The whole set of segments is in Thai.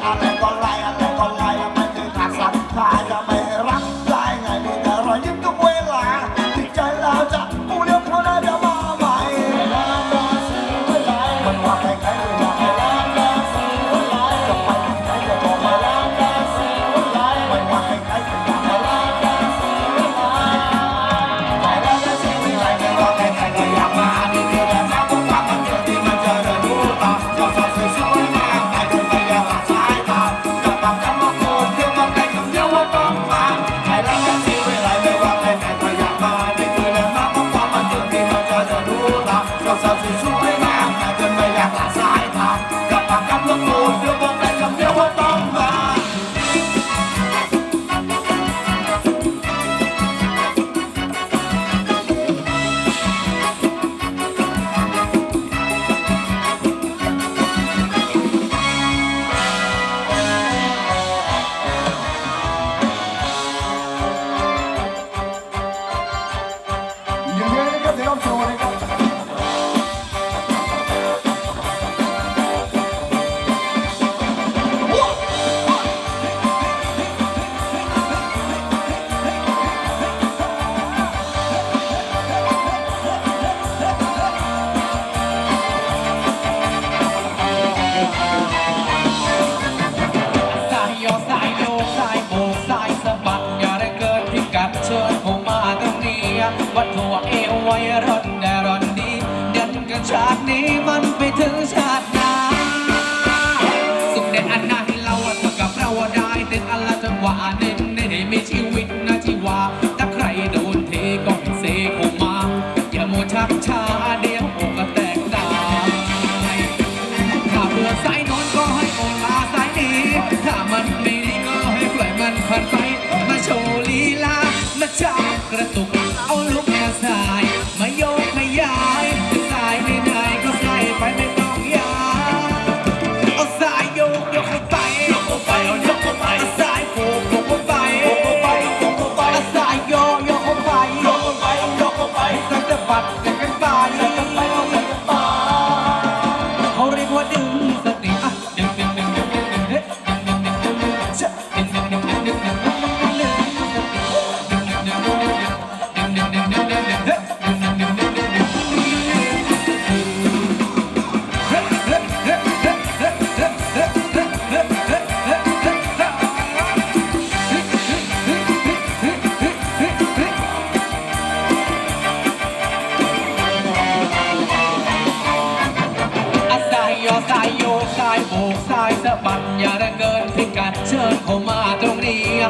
I'm been going lie. يا حصايد. อยร่อนแต่ร่อนดีเดินกันจากนี้มัน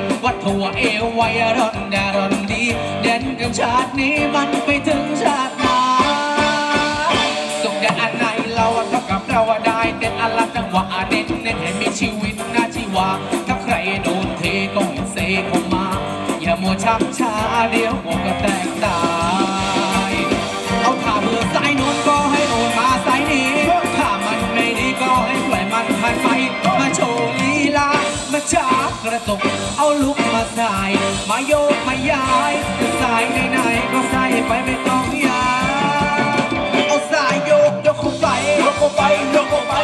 ยัวัดหัวเอวไวยรอนดารอนดี เด่นกับชาตินี้มันไปถึงชาติหน้าส่งแด่อันในเราเท่ากับเราได้เด่นอลังจังหวะเด่นเน้นให้มีชีวิตหน้าชีวา ถ้าใครโดนเทก็เซเข้ามา อย่ามัวชักช้าเดี๋ยวหัวก็แตกตา ไหนๆก็ใส่ไปไม่ต้องยาเอาสายโยกยกเข้าไปยกเข้าไปยกเข้าไป